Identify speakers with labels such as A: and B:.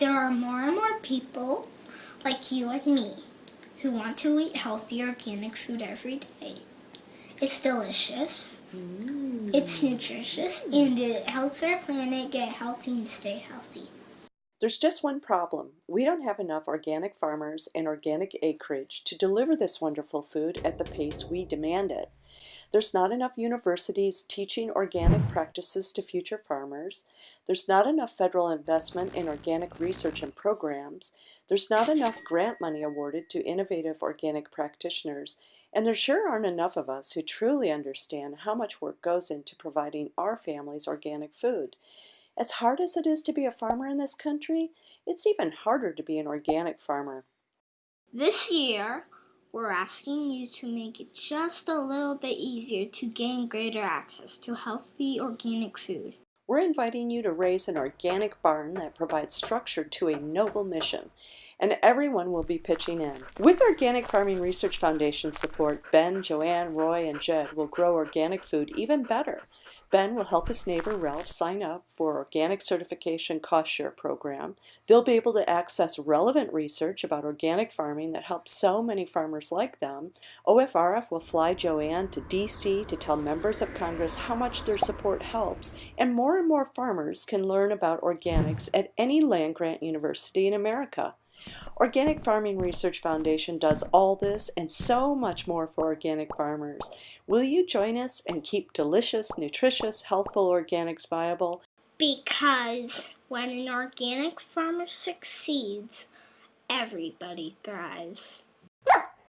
A: There are more and more people like you and me who want to eat healthy organic food every day. It's delicious, mm. it's nutritious, and it helps our planet get healthy and stay healthy.
B: There's just one problem. We don't have enough organic farmers and organic acreage to deliver this wonderful food at the pace we demand it. There's not enough universities teaching organic practices to future farmers. There's not enough federal investment in organic research and programs. There's not enough grant money awarded to innovative organic practitioners. And there sure aren't enough of us who truly understand how much work goes into providing our families organic food. As hard as it is to be a farmer in this country, it's even harder to be an organic farmer.
A: This year, we're asking you to make it just a little bit easier to gain greater access to healthy organic food.
B: We're inviting you to raise an organic barn that provides structure to a noble mission, and everyone will be pitching in. With Organic Farming Research Foundation support, Ben, Joanne, Roy, and Jed will grow organic food even better. Ben will help his neighbor Ralph sign up for Organic Certification Cost Share Program. They'll be able to access relevant research about organic farming that helps so many farmers like them. OFRF will fly Joanne to DC to tell members of Congress how much their support helps, and more and more farmers can learn about organics at any land-grant university in America. Organic Farming Research Foundation does all this and so much more for organic farmers. Will you join us and keep delicious, nutritious, healthful organics viable?
A: Because when an organic farmer succeeds, everybody thrives.